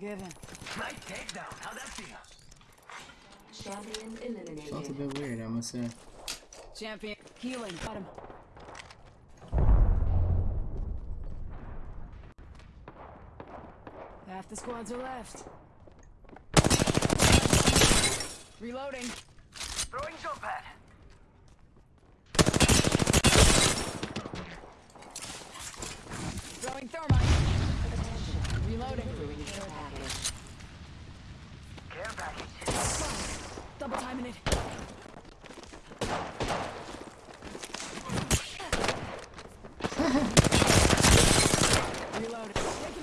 given. Nice takedown. How'd that feel? Champion Felt a bit weird, I must say. Champion. Healing. Got him. Half the squads are left. Reloading. Throwing jump pad. Throwing thermite. Reloading. Delivering care package. Care package. Double timing it. Reloading. No, I missed. Double timing it. We're down. Reloading. That was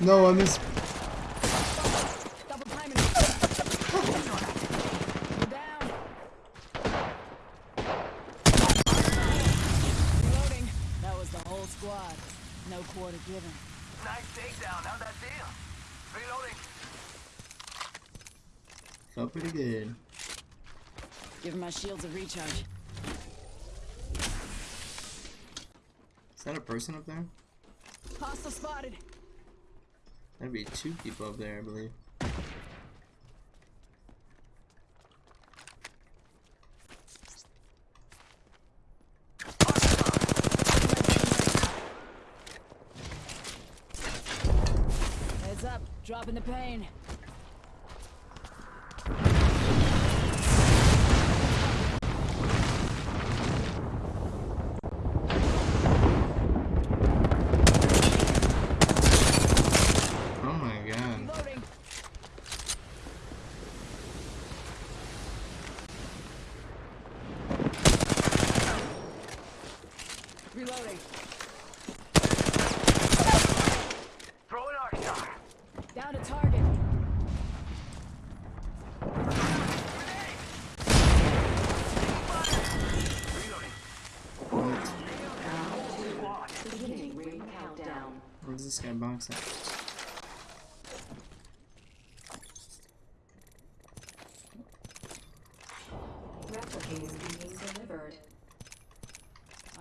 the whole squad. No quarter given. Nice takedown. How'd that feel? Reloading. Felt pretty good. Giving my shields a recharge. Is that a person up there? Hostile spotted. That'd be two people up there, I believe. Heads up. Dropping the pain. Oh my god. Reloading. Reloading. Throwing arc star. Down to target. Reloading. What? Squad. Beginning ring countdown. Where's this guy box at? Replicator being delivered.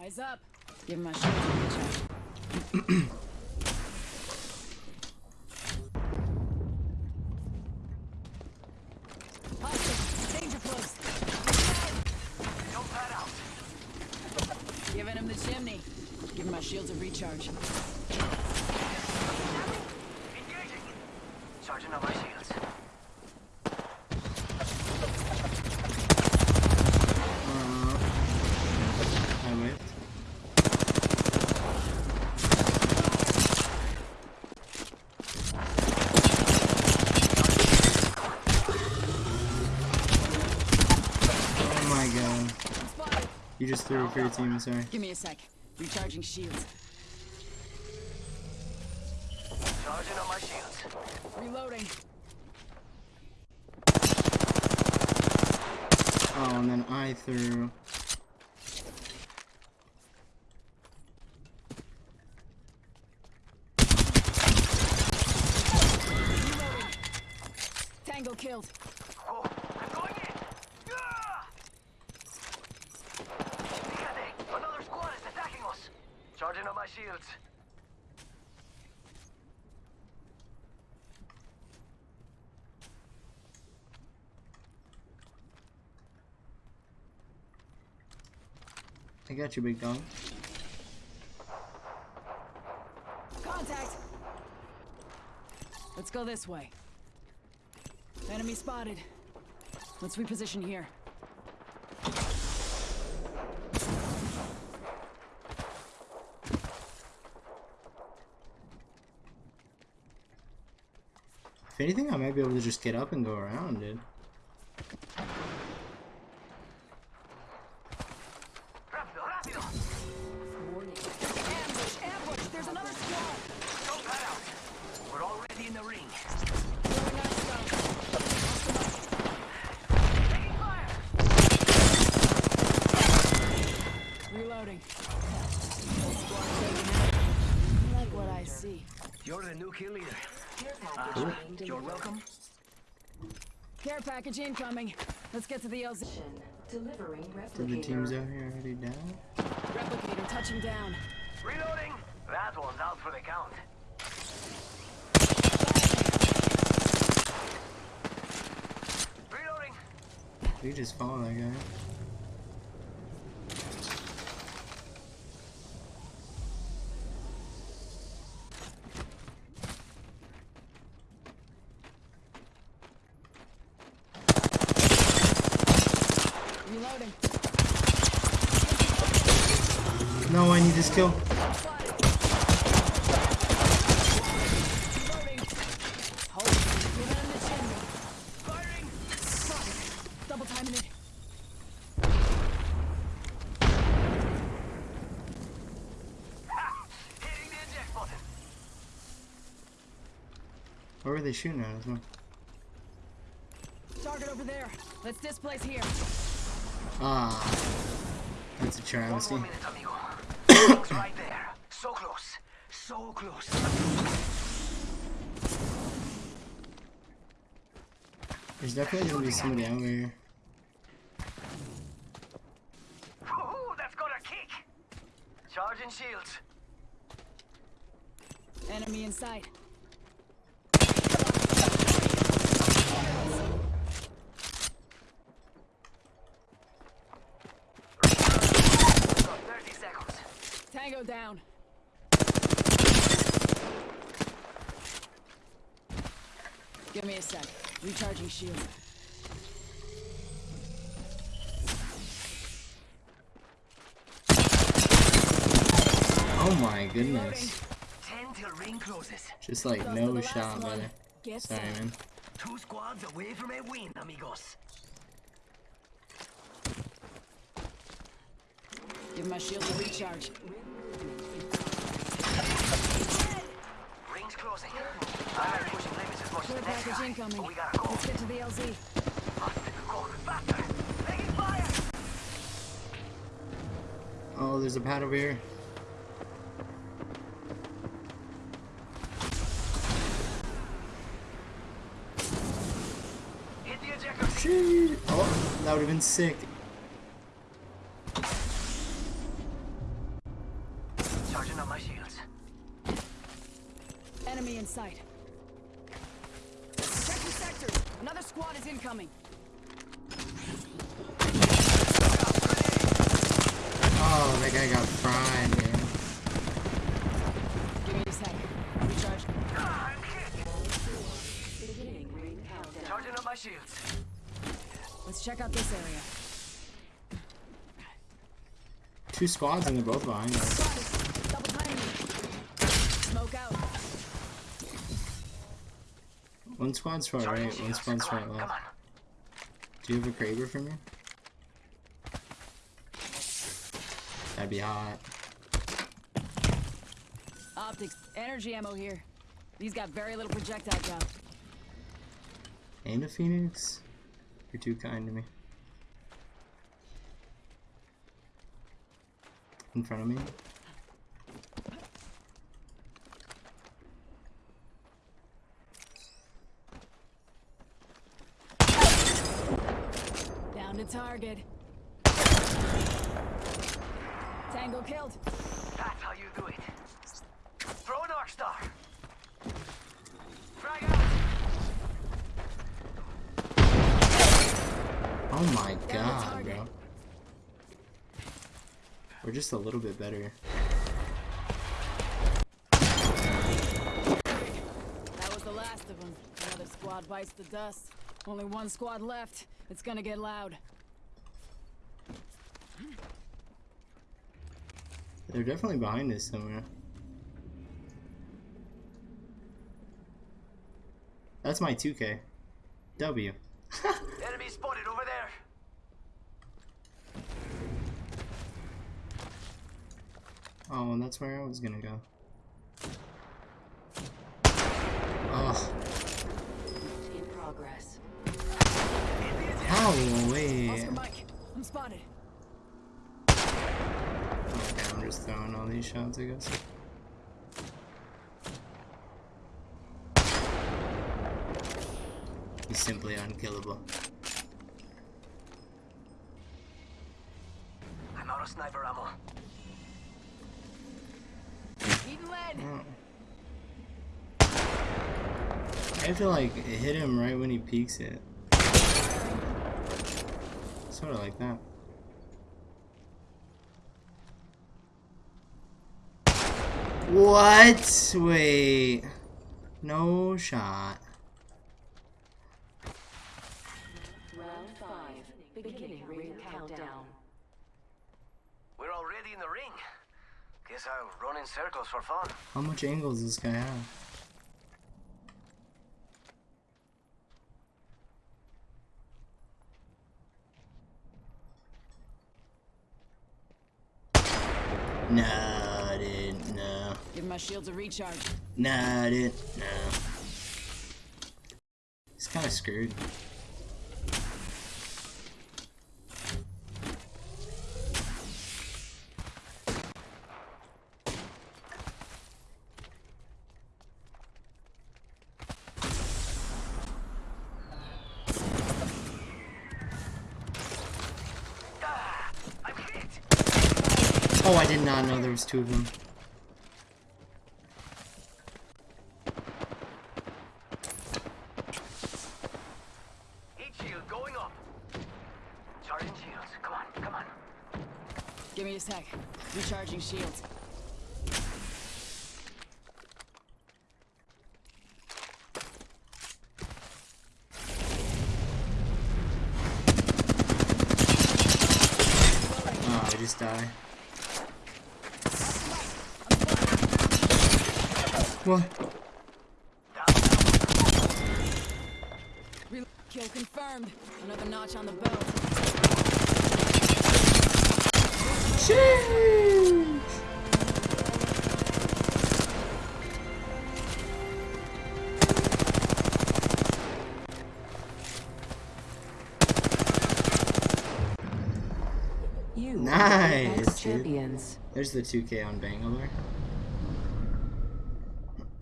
Eyes up. Give my shield a recharge. Hostile. Danger close. Jump pad out. Giving him the chimney. Giving my shields a recharge. Engaging. Charging up my shields. Uh, I whiffed. Oh my god. Spotted. You just threw it for your team, sorry. Give me a sec. Recharging shields. Charging up my shields. Reloading. Oh, and then I threw. Tango killed. Whoa. I'm going in. Ah! Fíjate. Another squad is attacking us. Charging up my shields. I got you, big dog. Contact. Let's go this way. Enemy spotted. Let's reposition here. If anything, I might be able to just get up and go around, dude. Rápido, rápido. Warning. Ambush! Ambush! There's another squad! Jump pad out. We're already in the ring. Throwing ice stone. Taking fire. Reloading. Whole squad taken out. I like what I see. You're the new kill leader. Care package Uh, you're welcome. Care package incoming. Let's get to the LZ. Delivering replicator. The team's out here already down? Replicator touching down. Reloading! That one's out for the count. Reloading! You just follow that guy. Reloading. No, I need this kill. Spotted. Reloading. Hold. Give him the chin. Firing. Spotted. Double timing it. Ha! Hitting the eject button. Where were they shooting at? Target over there. Let's displace here. Ah. That's a One travesty. minute, right there. So close. So close. There's definitely gonna be somebody over here. Ooh, that's got a kick. Charging shields. Enemy in sight. Got 30 seconds. Tango down. Give me a sec. Recharging shield. Oh my goodness. 10 till ring closes. Just like no shot, one. brother. Get Sorry, man. Two squads away from a win, amigos. Give my shield a recharge. Oh, there's a pad over here. Oh, that would have been sick. Charging up my shields. Enemy in sight. Check your sectors. Another squad is incoming. Oh, that guy got fried, man. Give me a sec. Recharge. Ah, I'm hit. Beginning ring countdown. Charging up my shields. Let's check out this area. Two squads and they're both behind us. Spotted. Double timing. Smoke out. One squad's far Charging right, one shields. squad's Come far left. on. Do you have a Kraber for me? That'd be hot. Optics. Energy ammo here. These got very little projectile count. And a Phoenix? You're too kind to me. In front of me? Down to target. Tango killed. That's how you do it. Throw an arc star. Frag out. Oh my god, bro. We're just a little bit better. That was the last of them. Another squad bites the dust. Only one squad left. It's gonna get loud. They're definitely behind us somewhere. That's my 2K. W. Enemy spotted over there. Oh, and that's where I was gonna go. Oh, In progress. how? Oscar Wait. Mike, I'm spotted. Just throwing all these shots, I guess. He's simply unkillable. I'm out of sniper ammo. I have to like hit him right when he peeks it. sort of like that. What? Wait. No shot. Round five. Beginning ring countdown. We're already in the ring. Guess I'll run in circles for fun. How much angles does this guy have? Nah, no. Give my shields a recharge. Nah, dude, no. He's kind of screwed. Ah, I'm hit. Oh, I did not know there was two of them. Heat shield going up. Charging shields. Come on, come on. Give me a sec. Recharging shields. Oh, I just die. What? Kill confirmed. Another notch on the bow. Sheesh. Nice, are the dude. champions. There's the 2K on Bangalore.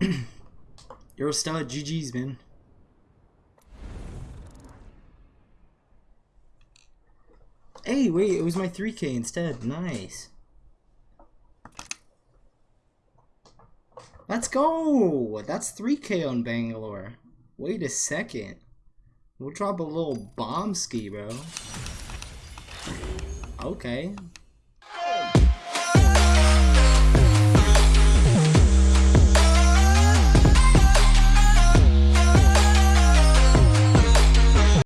Stud. GG's, man. Hey, wait, it was my 3K instead. Nice. Let's go! That's 3K on Bangalore. Wait a second. We'll drop a little bomb ski, bro. Okay.